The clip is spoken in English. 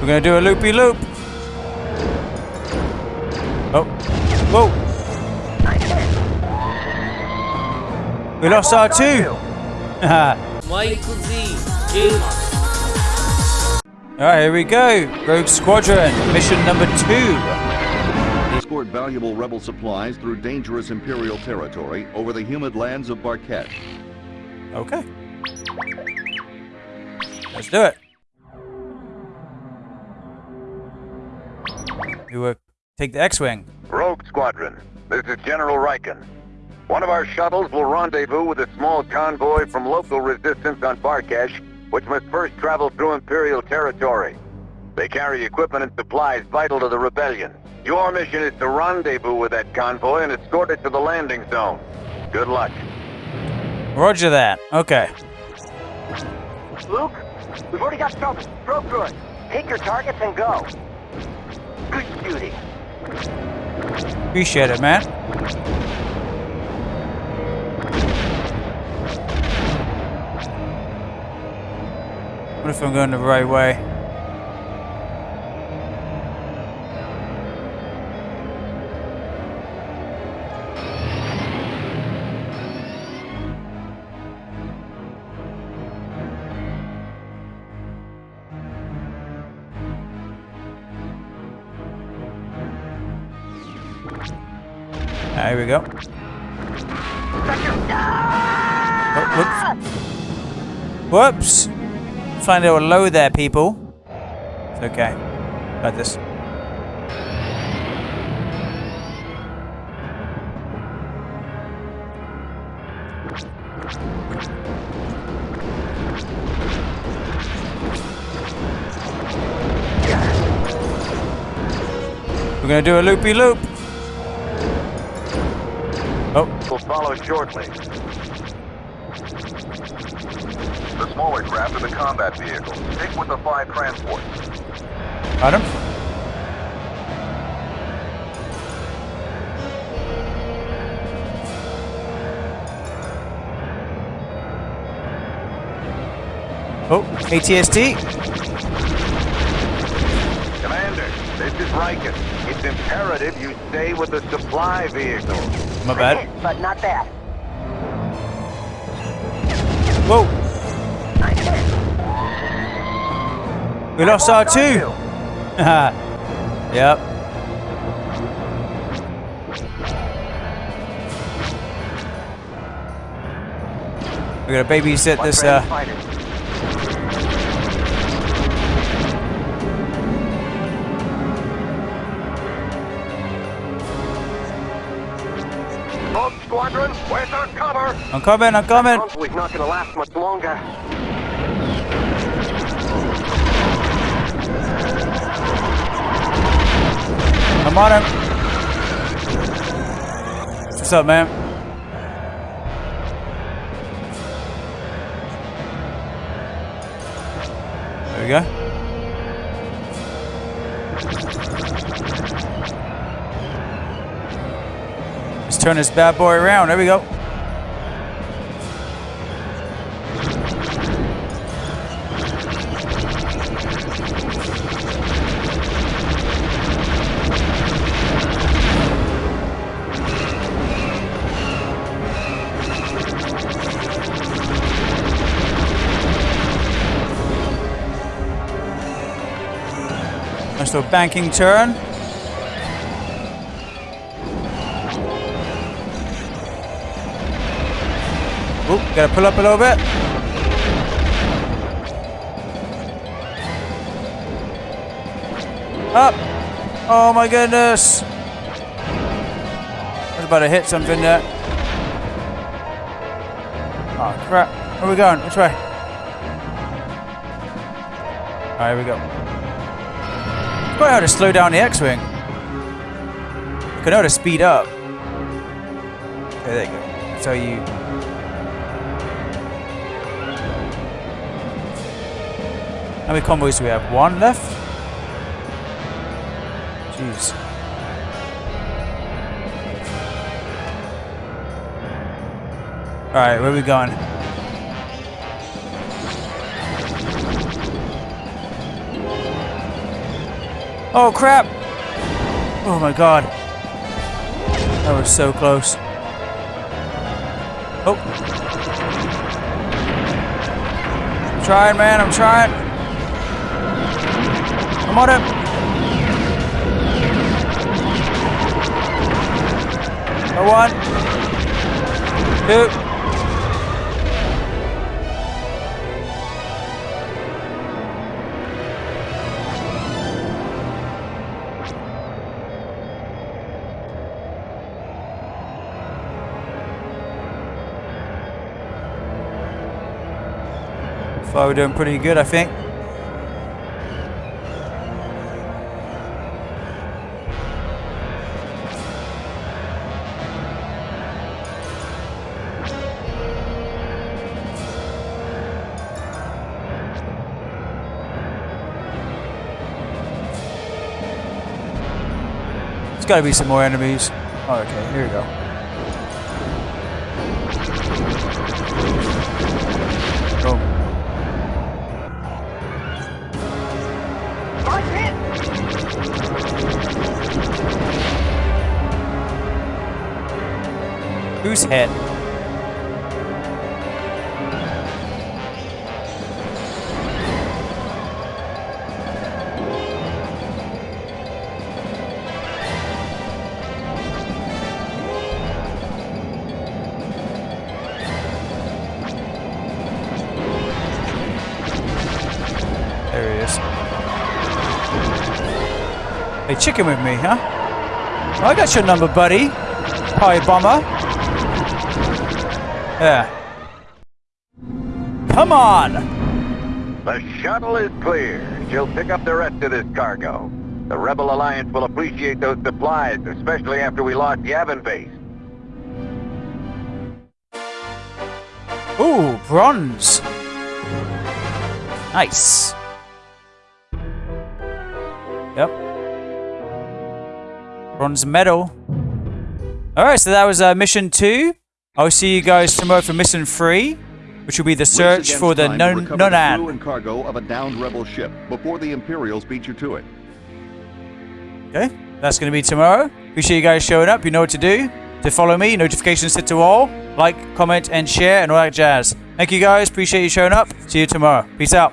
We're gonna do a loopy loop. Oh, whoa! We lost our two. Michael Z. Alright, here we go. Rogue Squadron, mission number two. Escort valuable rebel supplies through dangerous Imperial territory over the humid lands of Barkhesh. Okay. Let's do it. You uh, take the X-Wing. Rogue Squadron, this is General Rieekan. One of our shuttles will rendezvous with a small convoy from local resistance on Barkhesh, which must first travel through Imperial territory. They carry equipment and supplies vital to the rebellion. Your mission is to rendezvous with that convoy and escort it to the landing zone. Good luck. Roger that. Okay. Luke, we've already got something. Probe through it. Take your targets and go. Good shooting. Appreciate it, man. What if I'm going the right way? Ah, here we go. Oh, whoops. Whoops. Flying a low there, people. It's okay. Got this. We're gonna do a loopy loop. Oh, We'll follow shortly. The smaller craft are the combat vehicles. Stick with the five transports. him. Oh, ATST. Commander, this is Rieekan. It's imperative you stay with the supply vehicle. My bad. But not that. Whoa. We lost our two. yep. We're gonna babysit this. Uh, where's our cover? I'm coming. I'm coming. Convoy's not gonna last much longer. I'm on him. What's up, man? There we go. Let's turn this bad boy around. There we go. Nice little banking turn. Oop, gotta pull up a little bit. Up! Oh my goodness! I was about to hit something there. Oh crap. Where are we going? Which way? Alright, here we go. Quite hard to slow down the X-Wing. I can know to speed up. Okay, there you go. How you... How many convoys do we have? One left? Jeez. Alright, where are we going? Oh crap! Oh my god. That was so close. Oh. I'm trying, man. I'm trying. I'm on. A one. Two. So we're doing pretty good, I think. There's got to be some more enemies. Oh, okay, here we go. Right! Who's hit? There he is. Hey, chicken with me, huh? Oh, I got your number, buddy. Hi, bomber. Yeah. Come on! The shuttle is clear. She'll pick up the rest of this cargo. The Rebel Alliance will appreciate those supplies, especially after we lost Yavin Base. Ooh, bronze. Nice. Bronze medal. Alright, so that was uh, mission two. I'll see you guys tomorrow for mission three, which will be the search for the time to non recover the crew and cargo of a downed rebel ship before the Imperials beat you to it. Okay, that's going to be tomorrow. Appreciate you guys showing up. You know what to do. To follow me, notifications set to all. Like, comment, and share, and all that jazz. Thank you guys. Appreciate you showing up. See you tomorrow. Peace out.